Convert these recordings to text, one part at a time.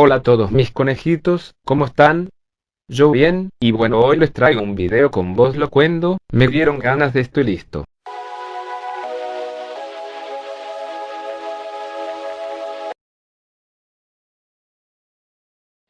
Hola a todos mis conejitos, ¿cómo están? Yo bien, y bueno hoy les traigo un video con voz locuendo, me dieron ganas de esto y listo.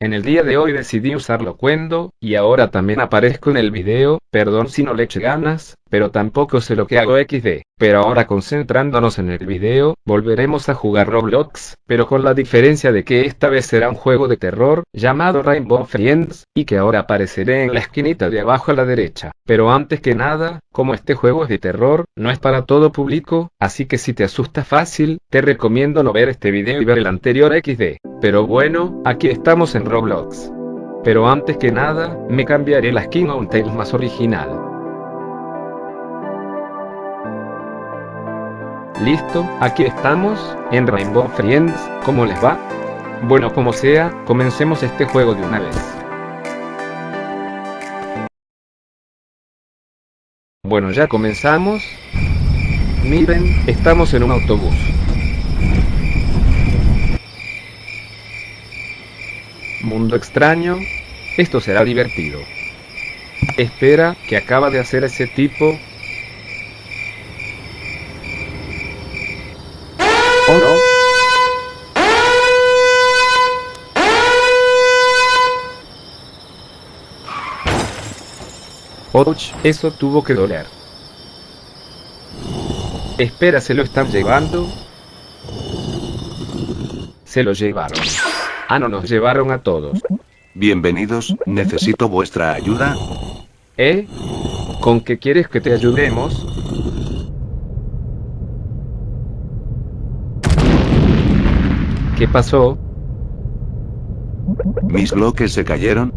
En el día de hoy decidí usar locuendo, y ahora también aparezco en el video, perdón si no le eché ganas, pero tampoco sé lo que hago XD. Pero ahora concentrándonos en el video, volveremos a jugar Roblox, pero con la diferencia de que esta vez será un juego de terror, llamado Rainbow Friends, y que ahora apareceré en la esquinita de abajo a la derecha. Pero antes que nada, como este juego es de terror, no es para todo público, así que si te asusta fácil, te recomiendo no ver este video y ver el anterior XD. Pero bueno, aquí estamos en Roblox. Pero antes que nada, me cambiaré la skin a un Tails más original. Listo, aquí estamos, en Rainbow Friends, ¿cómo les va? Bueno como sea, comencemos este juego de una vez. Bueno ya comenzamos. Miren, estamos en un autobús. Mundo extraño. Esto será divertido. Espera, que acaba de hacer ese tipo? ¿O no? Och, eso tuvo que doler. Espera, ¿se lo están llevando? Se lo llevaron. Ah, no, nos llevaron a todos. Bienvenidos, necesito vuestra ayuda. ¿Eh? ¿Con qué quieres que te ayudemos? ¿Qué pasó? Mis bloques se cayeron.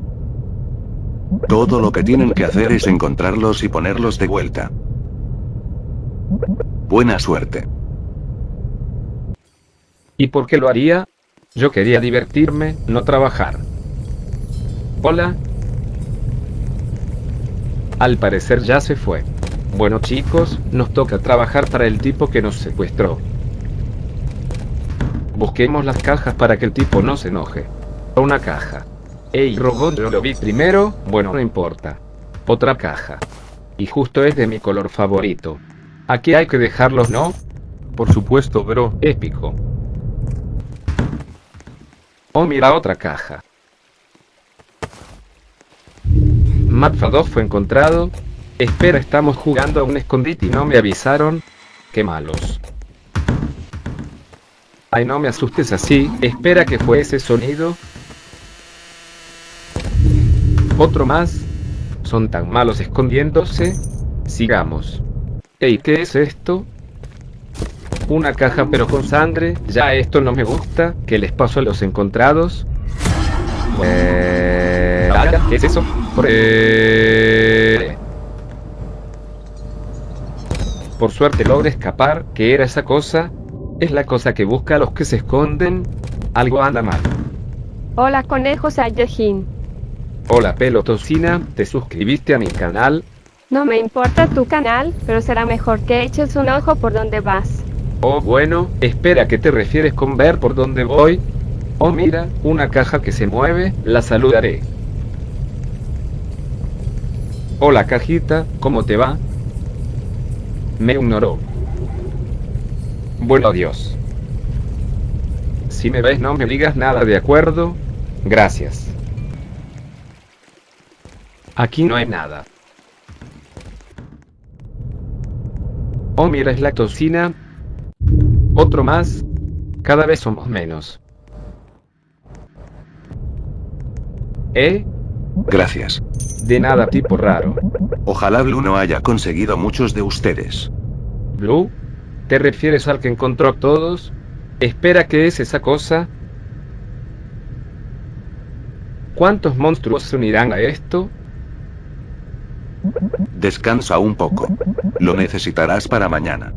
Todo lo que tienen que hacer es encontrarlos y ponerlos de vuelta. Buena suerte. ¿Y por qué lo haría? Yo quería divertirme, no trabajar. Hola. Al parecer ya se fue. Bueno chicos, nos toca trabajar para el tipo que nos secuestró. Busquemos las cajas para que el tipo no se enoje. Una caja. Ey, robot, yo lo vi primero, bueno, no importa. Otra caja. Y justo es de mi color favorito. Aquí hay que dejarlos, ¿no? Por supuesto, bro. Épico. Oh, mira otra caja. Mapfa 2 fue encontrado. Espera, estamos jugando a un escondite y no me avisaron. Qué malos. Ay, no me asustes así. Espera, que fue ese sonido? Otro más. Son tan malos escondiéndose. Sigamos. Ey, ¿qué es esto? Una caja pero con sangre. Ya esto no me gusta. ¿Qué les pasó a los encontrados? Eh, ¿Qué es eso? Eh, por suerte logré escapar. ¿Qué era esa cosa? Es la cosa que busca a los que se esconden. Algo anda mal. Hola conejo Saiyajin. Hola pelo tocina, ¿te suscribiste a mi canal? No me importa tu canal, pero será mejor que eches un ojo por donde vas. Oh bueno, espera, ¿qué te refieres con ver por dónde voy? Oh mira, una caja que se mueve, la saludaré. Hola cajita, ¿cómo te va? Me ignoró. Bueno adiós. Si me ves no me digas nada, ¿de acuerdo? Gracias. Aquí no hay nada. Oh mira, es la tocina. Otro más. Cada vez somos menos. ¿Eh? Gracias. De nada, tipo raro. Ojalá Blue no haya conseguido muchos de ustedes. ¿Blue? ¿Te refieres al que encontró a todos? Espera, ¿qué es esa cosa? ¿Cuántos monstruos se unirán a esto? Descansa un poco. Lo necesitarás para mañana.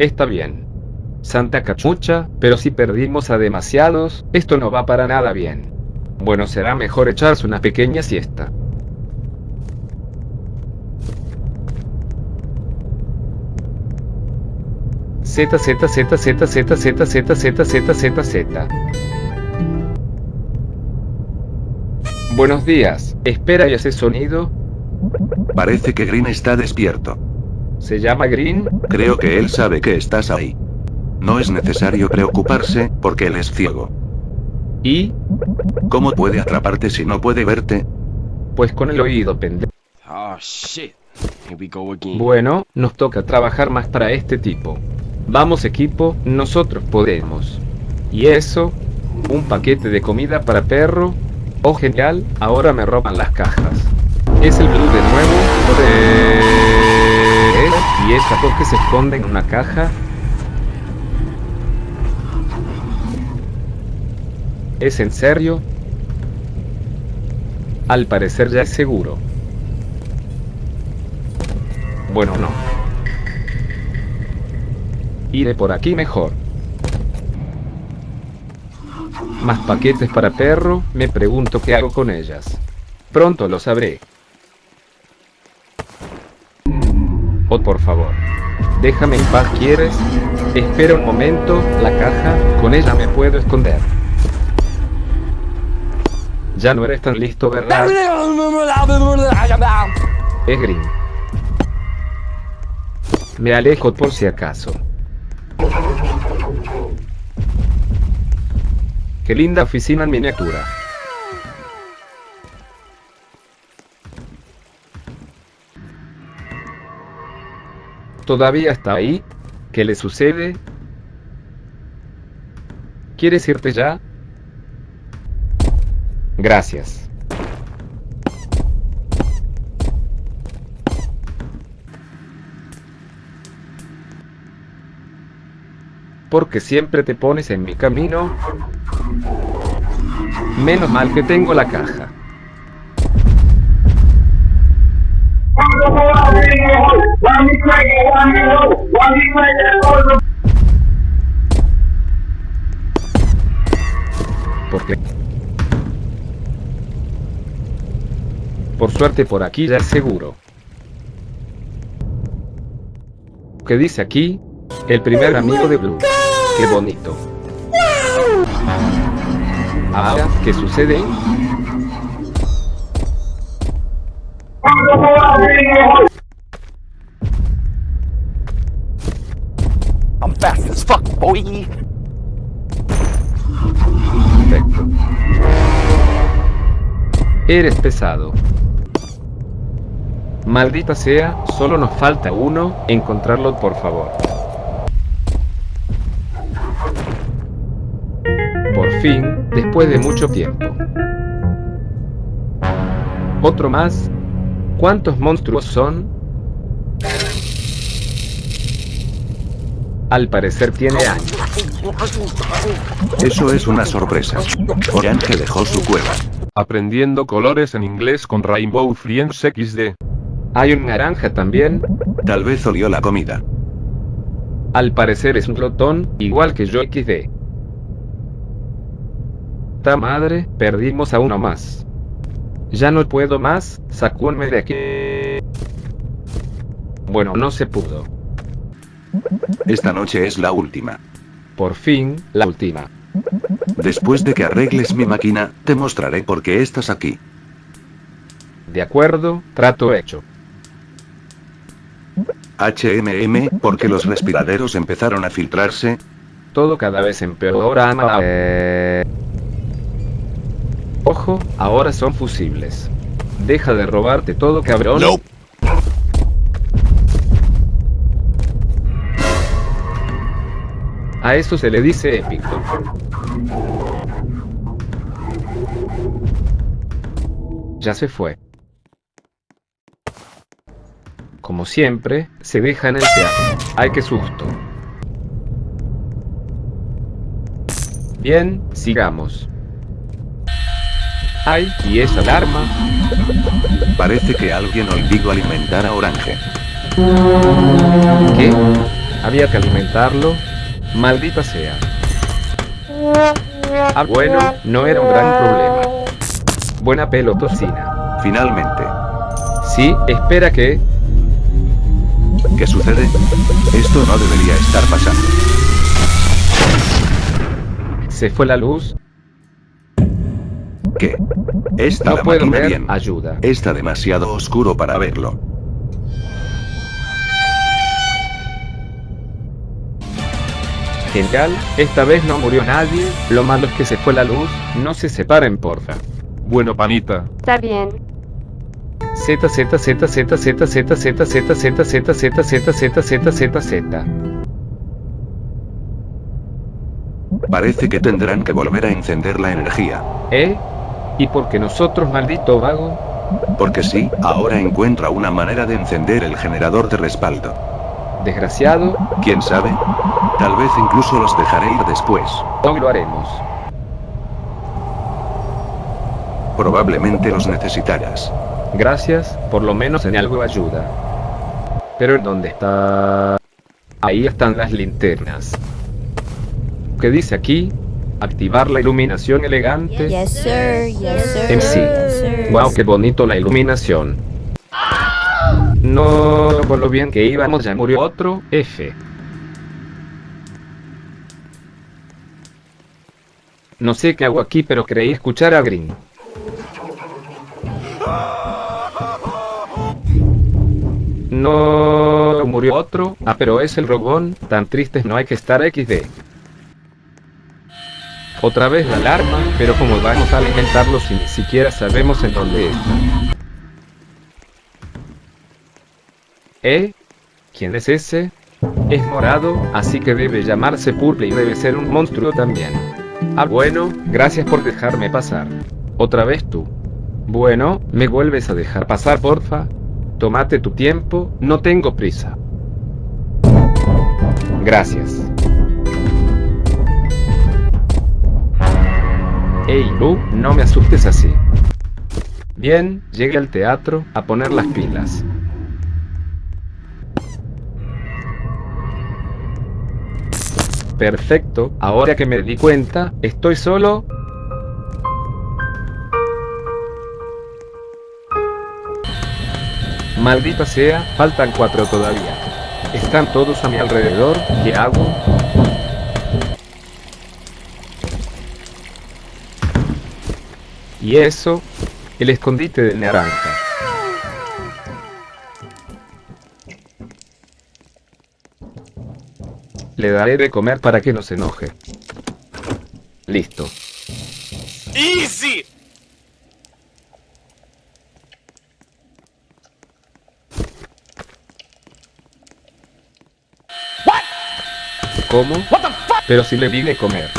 Está bien. Santa cachucha, pero si perdimos a demasiados, esto no va para nada bien. Bueno, será mejor echarse una pequeña siesta. Z Z Z Z Z Z Z Z Z Z Z Buenos días. Espera y ese sonido. Parece que Green está despierto. ¿Se llama Green? Creo que él sabe que estás ahí. No es necesario preocuparse, porque él es ciego. ¿Y? ¿Cómo puede atraparte si no puede verte? Pues con el oído pendejo. Oh shit. Here we go again. Bueno, nos toca trabajar más para este tipo. Vamos equipo, nosotros podemos. ¿Y eso? ¿Un paquete de comida para perro? Oh genial, ahora me roban las cajas. ¿Es el blue de nuevo? Joder. ¿Y esta que se esconde en una caja? ¿Es en serio? Al parecer ya es seguro. Bueno, no. Iré por aquí mejor. Más paquetes para perro, me pregunto qué hago con ellas. Pronto lo sabré. Oh, por favor. Déjame en paz, ¿quieres? Espera un momento, la caja, con ella me puedo esconder. Ya no eres tan listo, ¿verdad? Es Green. Me alejo por si acaso. Qué linda oficina en miniatura. ¿Todavía está ahí? ¿Qué le sucede? ¿Quieres irte ya? Gracias. Porque siempre te pones en mi camino. Menos mal que tengo la caja. Suerte por aquí ya seguro. ¿Qué dice aquí? El primer amigo de Blue. Qué bonito. Ahora, ¿qué sucede? I'm fast as fuck, boy. Perfecto. Eres pesado. Maldita sea, solo nos falta uno, encontrarlo por favor. Por fin, después de mucho tiempo. Otro más. ¿Cuántos monstruos son? Al parecer tiene años. Eso es una sorpresa. Orange dejó su cueva. Aprendiendo colores en inglés con Rainbow Friends XD. Hay un naranja también. Tal vez olió la comida. Al parecer es un glotón, igual que yo XD. Ta madre, perdimos a uno más. Ya no puedo más, sacúdme de aquí. Bueno, no se pudo. Esta noche es la última. Por fin, la última. Después de que arregles mi máquina, te mostraré por qué estás aquí. De acuerdo, trato hecho. HMM, porque los respiraderos empezaron a filtrarse. Todo cada vez empeora. ama- eh. Ojo, ahora son fusibles. Deja de robarte todo, cabrón. A eso se le dice épico. Ya se fue. Como siempre, se deja en el teatro. ¡Ay, qué susto! Bien, sigamos. ¡Ay! ¿Y esa alarma? Parece que alguien olvidó alimentar a Orange. ¿Qué? ¿Había que alimentarlo? Maldita sea. Ah, bueno, no era un gran problema. Buena pelotocina. Finalmente. Sí, espera que... ¿Qué sucede? Esto no debería estar pasando. ¿Se fue la luz? ¿Qué? Está No la puedo ver, bien. ayuda. Está demasiado oscuro para verlo. Genial, esta vez no murió nadie, lo malo es que se fue la luz, no se separen porfa. Bueno, panita. Está bien. Parece que tendrán que volver a encender la energía. ¿Eh? ¿Y porque nosotros, maldito vago? Porque sí, ahora encuentra una manera de encender el generador de respaldo. Desgraciado, ¿Quién sabe? Tal vez incluso los dejaré ir después. hoy lo haremos. Probablemente los necesitarás. Gracias, por lo menos en algo ayuda. Pero ¿en dónde está? Ahí están las linternas. ¿Qué dice aquí? Activar la iluminación elegante. Yes, sir. Yes, sir. Yes, sir. Wow, qué bonito la iluminación. No, por lo bien que íbamos ya murió otro, F. No sé qué hago aquí, pero creí escuchar a Green. No, murió otro. Ah, pero es el robón. Tan tristes no hay que estar XD. Otra vez la alarma, pero como vamos a alimentarlo si ni siquiera sabemos en dónde está. ¿Eh? ¿Quién es ese? Es morado, así que debe llamarse Purple y debe ser un monstruo también. Ah bueno, gracias por dejarme pasar. Otra vez tú. Bueno, ¿me vuelves a dejar pasar porfa? Tómate tu tiempo, no tengo prisa. Gracias. Ey, Lu, no me asustes así. Bien, llegué al teatro a poner las pilas. Perfecto, ahora que me di cuenta, estoy solo. Maldita sea, faltan cuatro todavía. Están todos a mi alrededor, ¿qué hago? Y eso, el escondite de naranja. Le daré de comer para que no se enoje. Listo. Easy! ¿Cómo? Pero si le di de comer.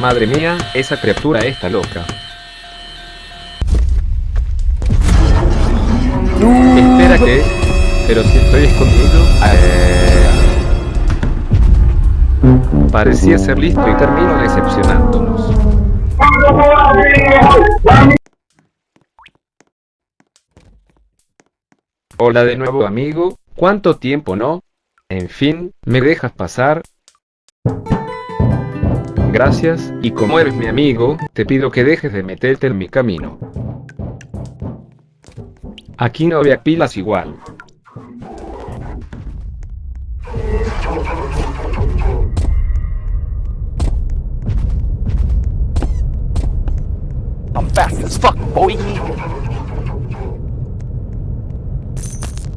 Madre mía, esa criatura está loca. Espera que... Pero si estoy escondido... eh, Parecía ser listo y termino decepcionándonos. Hola de nuevo amigo, ¿cuánto tiempo no? En fin, ¿me dejas pasar? Gracias, y como eres mi amigo, te pido que dejes de meterte en mi camino. Aquí no había pilas igual.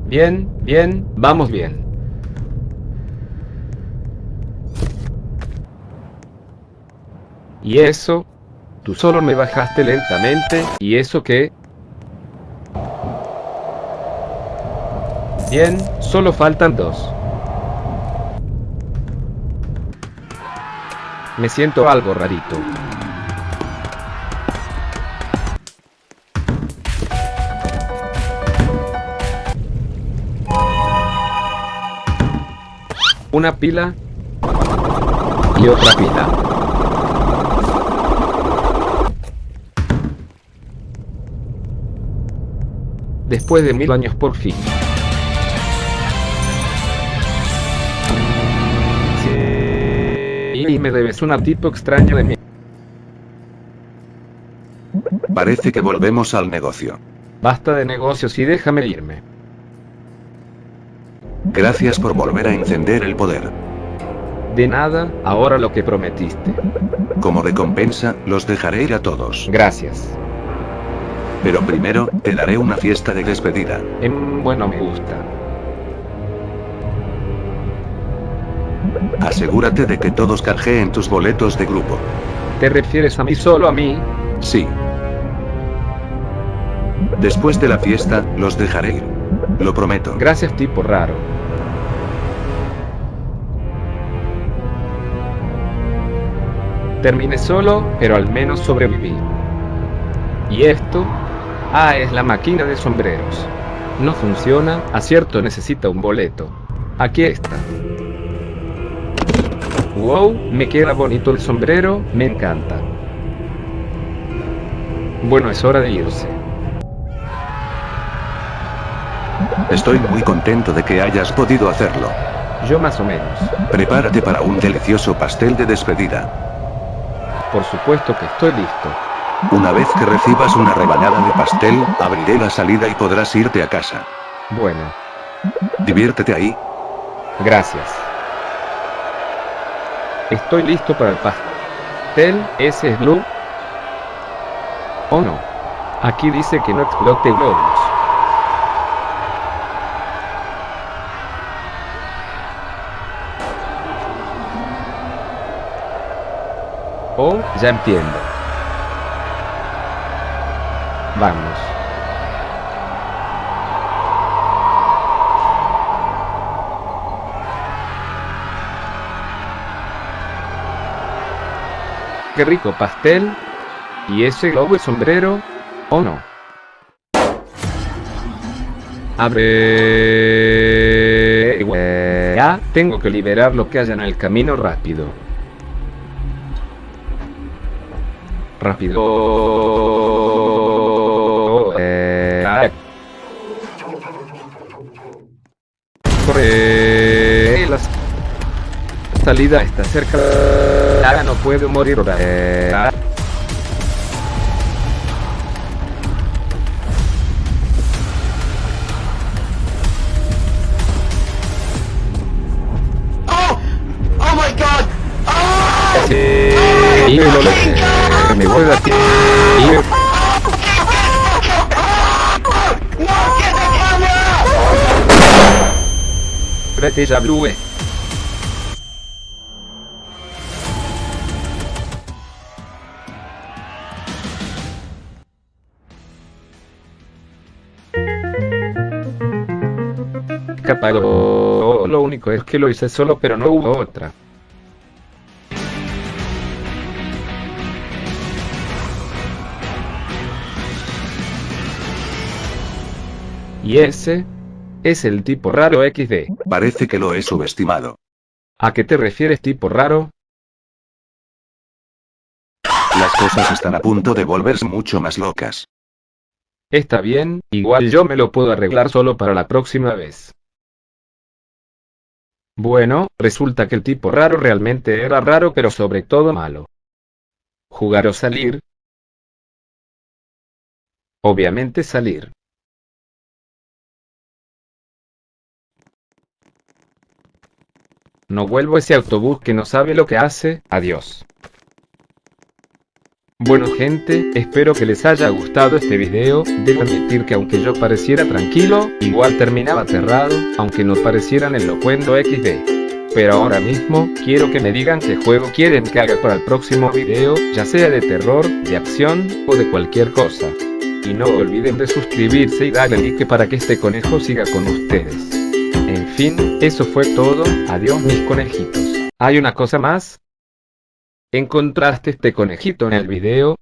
Bien, bien, vamos bien. ¿Y eso? Tú solo me bajaste lentamente, ¿y eso qué? Bien, solo faltan dos. Me siento algo rarito. Una pila y otra pila. Después de mil años por fin. Sí. Y me debes un tipo extraño de mí. Parece que volvemos al negocio. Basta de negocios y déjame irme. Gracias por volver a encender el poder. De nada, ahora lo que prometiste. Como recompensa, los dejaré ir a todos. Gracias. Pero primero, te daré una fiesta de despedida. Em, bueno, me gusta. Asegúrate de que todos canjeen tus boletos de grupo. ¿Te refieres a mí solo a mí? Sí. Después de la fiesta, los dejaré ir. Lo prometo. Gracias tipo raro. Terminé solo, pero al menos sobreviví. ¿Y esto? Ah, es la máquina de sombreros. No funciona, acierto necesita un boleto. Aquí está. Wow, me queda bonito el sombrero, me encanta. Bueno, es hora de irse. Estoy muy contento de que hayas podido hacerlo. Yo más o menos. Prepárate para un delicioso pastel de despedida. Por supuesto que estoy listo. Una vez que recibas una rebanada de pastel, abriré la salida y podrás irte a casa. Bueno, Diviértete ahí. gracias. Estoy listo para el pastel. ¿Ese es Blue? ¿O no? Aquí dice que no explote globos. Oh, ya entiendo. Vamos. Qué rico pastel. ¿Y ese globo es sombrero? ¿O no? Abre... Ya, tengo que liberar lo que haya en el camino rápido. Rápido. Eh. Corre. La salida está cerca. No puedo morir. Eh, ya, Blue. Capaz, lo único es que lo hice solo, pero no hubo otra. Y ese es el tipo raro XD. Parece que lo he subestimado. ¿A qué te refieres tipo raro? Las cosas están a punto de volverse mucho más locas. Está bien, igual yo me lo puedo arreglar solo para la próxima vez. Bueno, resulta que el tipo raro realmente era raro pero sobre todo malo. ¿Jugar o salir? Obviamente salir. No vuelvo ese autobús que no sabe lo que hace, adiós. Bueno gente, espero que les haya gustado este video, debo admitir que aunque yo pareciera tranquilo, igual terminaba aterrado, aunque no parecieran el locuendo XD. Pero ahora mismo, quiero que me digan qué juego quieren que haga para el próximo video, ya sea de terror, de acción, o de cualquier cosa. Y no olviden de suscribirse y darle like para que este conejo siga con ustedes. En fin, eso fue todo, adiós mis conejitos. ¿Hay una cosa más? ¿Encontraste este conejito en el video?